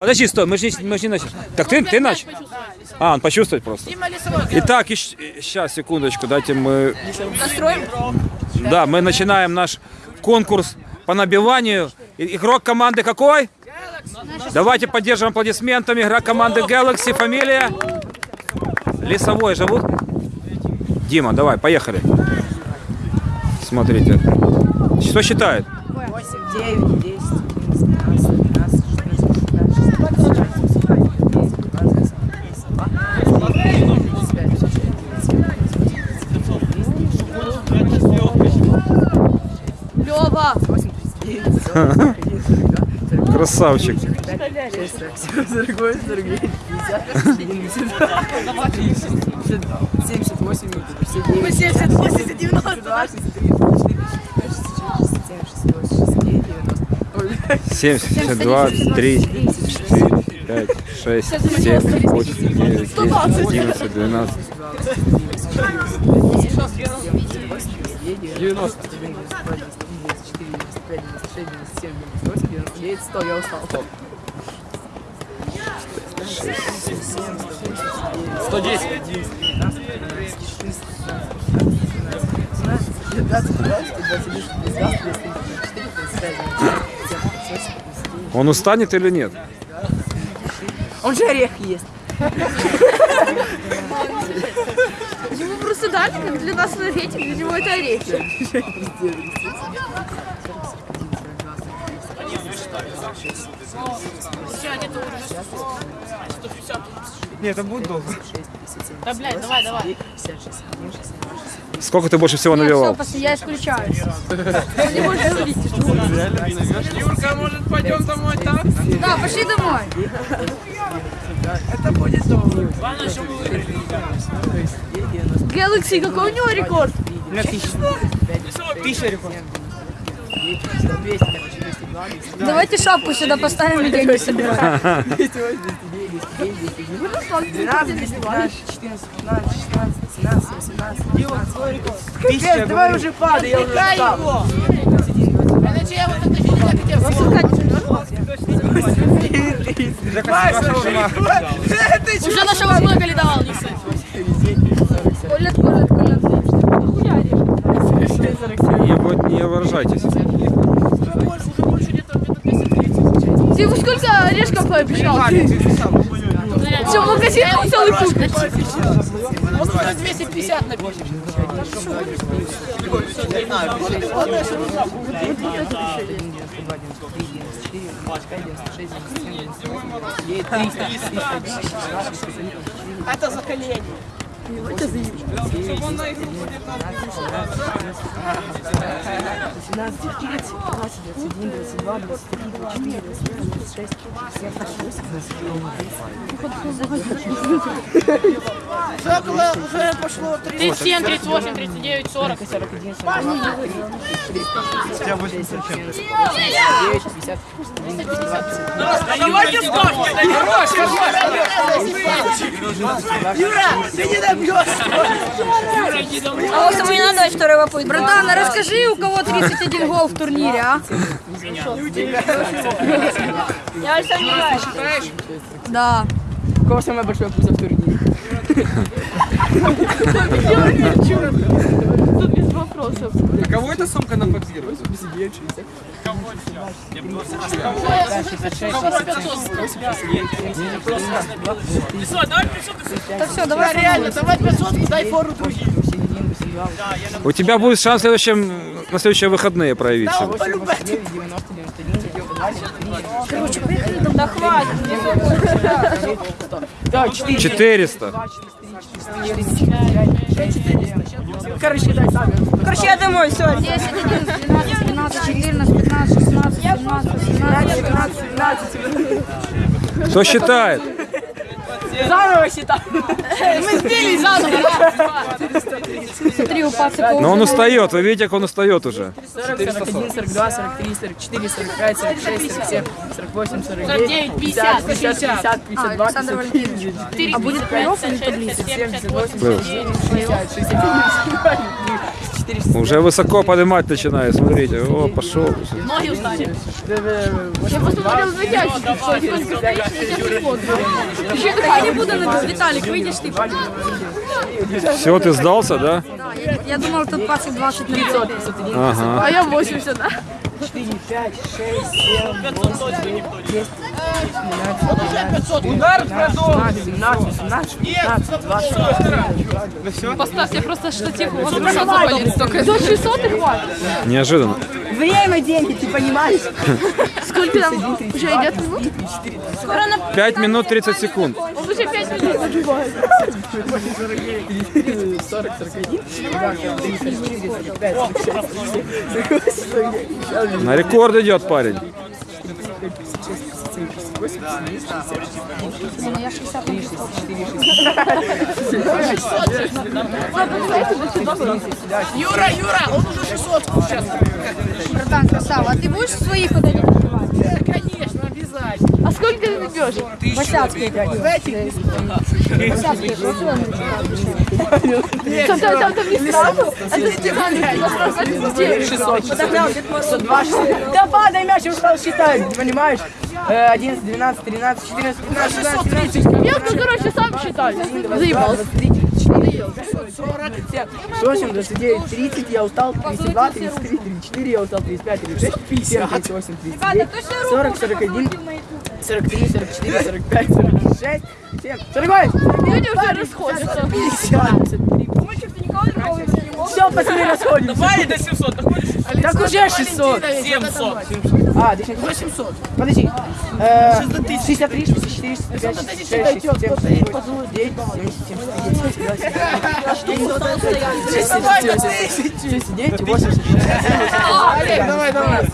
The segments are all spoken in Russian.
Подожди, стой, мы же не, мы же не начали. Так ты, ты начал? А, он почувствовать просто. Итак, сейчас, секундочку, дайте мы... Настроим? Да, мы начинаем наш конкурс по набиванию. Игрок команды какой? Давайте поддержим аплодисментами. Игрок команды Galaxy. Фамилия? Лесовой зовут? Дима, давай, поехали. Смотрите. Что считает? 8, 9, 10, 11, 12, 13, 14, 15, 16, 17, Лёва! 8, 39, 40, 41, 42, 43, Красавчик. 45, 46, 47, 49, 50, 52, 52, 78, 59, 70, 80, 90. 62, 63, 64, 67, 68, 90. 72, 3, 4, 5, 6, 7, 8, 9, 10, 11, 12. 90. 99, 100, я устал. 110. 110. Он устанет или нет? Он же орех ест. Дали, как для нас энергетик, для него это орехи. Нет, это будет долго. Да, блядь, давай, давай. Сколько ты больше всего навевал? я исключаюсь. Он не может говорить. Юрка, может пойдем домой так? Да, пошли домой. Это будет долго. Главное, чтобы вы выиграли. Galaxy, какой у него рекорд? У меня тысяча. Тысяча рекорд. Давайте шапку сюда поставим и деньги собираем. 12, 215, 14, 15, 16, 17, 18, 19, Тысяча. давай уже падай, я уже устал. Уже нашего много ли давал, не Колет, колет, колет. Не, вы- не выражайтесь. Ты ему сколько орешков пообещал? Все, магазин он целый купит. Может, на 250 напишешь. Это за колени. Чтобы он на игру будет на 17, 19, 20, 21, 22, 23, 24, 25, 26, 27, 28. Около уже пошло 3. 37, 38, 39, 40. 41, 42, 9, 50, Давайте ставки! Юра, ты не! А вот ему не надо второй вопрос. Братан, а расскажи, у кого 31 гол в турнире, а? Я Александр Да. У кого самая большая пузо в турнире? Тут без вопросов. Эта сумка наподзирует? Так все, давай Реально, давай 500, дай фору другим. У тебя будет шанс в следующем, на следующие выходные проявить себя. 89, 90, 91, 93, Да хватит. Да, 4. 400. Короче, дай сами. Короче, я домой, все. 10, 11, 12, 13, 14, 15, 16, 17, 18, 19. 15. Кто считает? Заново считай. Мы сбили заново. Смотри, у пацака. Но он устает, вы видите, как он устает уже. 40, 41, 42, 43, 44, 45, 46, 47, 48, 49, 49, 50, 50, 50, 52, Александр 54, 4. А будет плей-офф или 56, таблица? 57, 58, Плей-офф. 60, 61, 62, 400. Уже высоко поднимать начинает, смотрите. О, пошел. Ноги устали. Я посмотрел на тебя. Ще дыхание буду на Виталик, выйдешь ты. Все, ты сдался, да? Я, я думал, тут пацик 20 на 500. Ага. А я 80, да? 4, 5, 6, 7, 8, 9, 10, 11, 12, 13, 17, 18, 19, 20. Поставьте просто штатив, у вас рука заболит столько. До 600 и хватит. Неожиданно. Время, деньги, ты понимаешь? Сколько там уже идет минут? 5 минут 30 секунд. 40, 41, 43, 44, 45, 46, 47, 48, На рекорд идет парень. Юра, Юра, он уже 600 сейчас. Братан, красава. А ты будешь своих вот сколько ты набьешь? Восяцкие. Восяцкие. Там, там, там, там не сразу. 600, 102, 600. Да падай мяч, я устал считать, понимаешь? Э, 11, 12, 13, 14, 15, 16, 17, 18, Я, ну, короче, сам считаю. Заебался. 8, 29, 30, я устал, 32, 33, 34, я устал, 35, 36, 37, 38, 39, 40, 41, 43, 44, 45, 46, 7, 48, Люди уже расходятся. 50, 53. Все, пацаны, расходимся. Давай до 700, доходишь? Так уже 600. 700. А, ты сейчас 800. Подожди. Э, 63, 64, 65, 66, 67, 68, 9, 70, 79, 80, Давай, давай.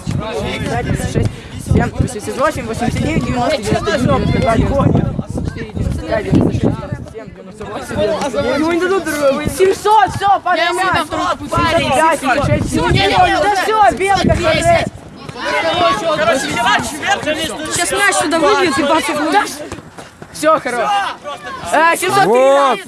56, 7, 88, 89, 90, 91, 92, 95, 96, 97, 98, 99. Ему не дадут другого. 700, все, поднимай. парень. 5, 6, 7, Да все, белка, смотри. Короче. Сейчас мяч сюда выбьют и пацик. Все, хорошо. Э, 700 Вот.